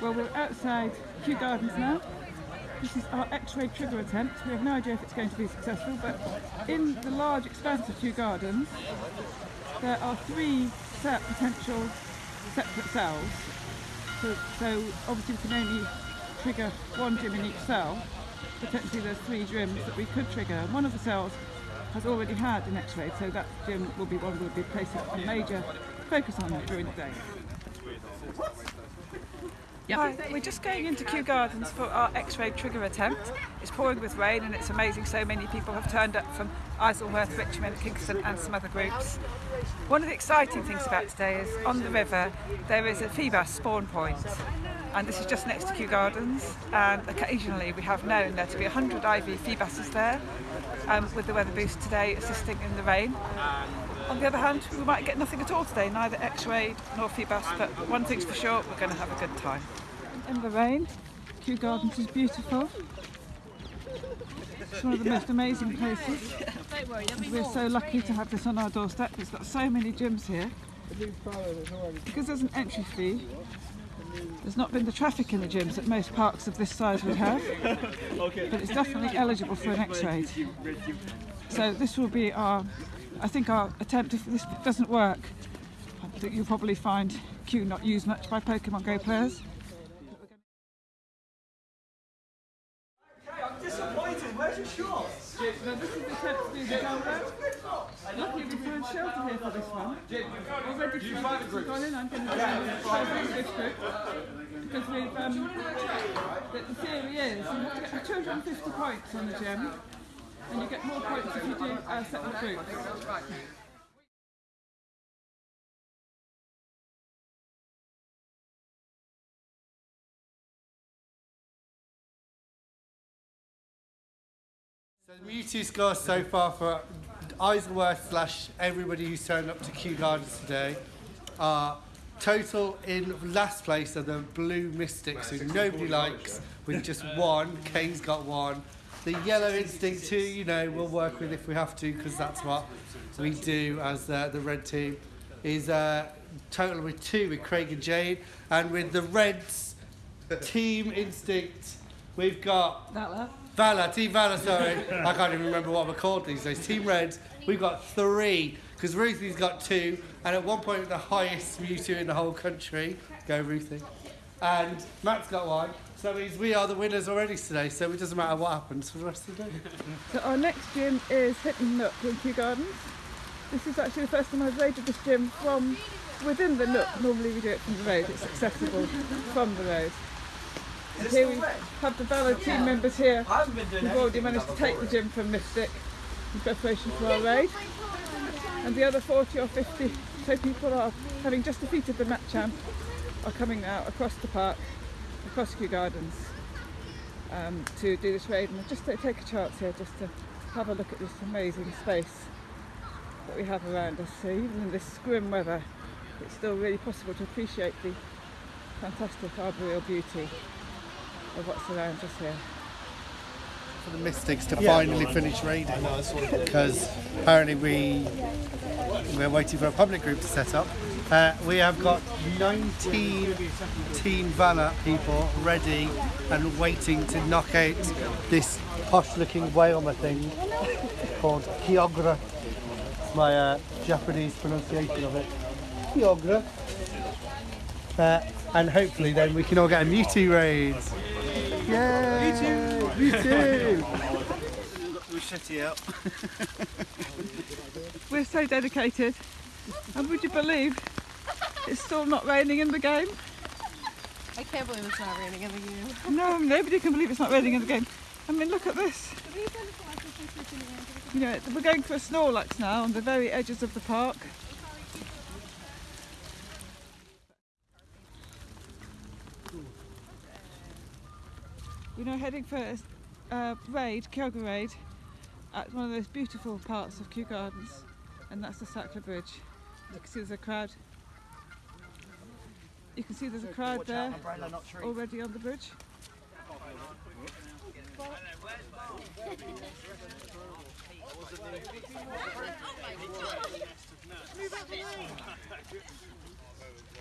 Well, we're outside Kew Gardens now. This is our X-ray trigger attempt. We have no idea if it's going to be successful, but in the large expanse of Kew Gardens, there are three set potential separate cells. So, so obviously we can only trigger one gym in each cell. Potentially there's three gyms that we could trigger. One of the cells has already had an X-ray, so that gym will be one we'll be placing a major focus on during the day. Hi, we're just going into Kew Gardens for our X-ray trigger attempt. It's pouring with rain and it's amazing so many people have turned up from Isleworth, Richmond, Kingston and some other groups. One of the exciting things about today is on the river there is a Feebas spawn point and this is just next to Kew Gardens and occasionally we have known there to be 100 IV Feebases there um, with the weather boost today assisting in the rain. On the other hand, we might get nothing at all today, neither X-ray nor Feebas, but one thing's for sure, we're going to have a good time. In the rain, Kew Gardens is beautiful. It's one of the most amazing places. And we're so lucky to have this on our doorstep. It's got so many gyms here. Because there's an entry fee, there's not been the traffic in the gyms that most parks of this size would have, but it's definitely eligible for an X-ray. So this will be our I think our attempt, if this doesn't work, I think you'll probably find Kew not used much by Pokemon Go players. I'm disappointed. Where's your shorts? Now this is the attempt to do the Zelda. Luckily we found shelter here for this one. Already groups have gone in, I'm going to do this group. Because we've, um, the, the theory is you have to get 250 points on the gym and you get more points if you do uh, separate groups. So Mewtwo score so far for Isleworth slash everybody who's turned up to Kew Gardens today are total in last place are the Blue Mystics who nobody likes with just one. Kane's got one. The Yellow Instinct too, you know, we'll work with if we have to because that's what we do as uh, the red team. Is uh, total with two with Craig and Jane, and with the Reds Team Instinct, we've got Valor. Valor, Team Valor, sorry. I can't even remember what we're called these days. Team Reds, we've got three, because Ruthie's got two, and at one point the highest Mewtwo in the whole country. Go Ruthie. And Matt's got one. So that means we are the winners already today, so it doesn't matter what happens for the rest of the day. So our next gym is Hinton Nook in Kew Gardens. This is actually the first time I've raided this gym from within the Nook. Normally we do it from the road, it's accessible from the road. And here we have the Valor team members here. I haven't been doing We've already managed to take the gym from Mystic in preparation for our raid. And the other 40 or 50 so people are, having just defeated the Met Champ, are coming out across the park, Kew Gardens, um, to do this raid and just to take a chance here just to have a look at this amazing space that we have around us. So even in this grim weather, it's still really possible to appreciate the fantastic arboreal beauty of what surrounds us here. For the Mystics to finally finish raiding, because apparently we we're waiting for a public group to set up. Uh, we have got 19 Team Valor people ready and waiting to knock out this posh-looking whale thing called Kyogre. It's my uh, Japanese pronunciation of it. Kyogre. Uh, and hopefully then we can all get a Mewtwo raid. Yay! Mewtwo! Mewtwo! We shut you out. We're so dedicated. And would you believe it's still not raining in the game? I can't believe it's not raining in the game. No, nobody can believe it's not raining in the game. I mean, look at this. You know, we're going for a Snorlax now on the very edges of the park. We're now heading for a uh, raid, Kyogre raid, at one of those beautiful parts of Kew Gardens, and that's the Sackler Bridge. You can see there's a crowd. You can see there's a crowd there already on the bridge.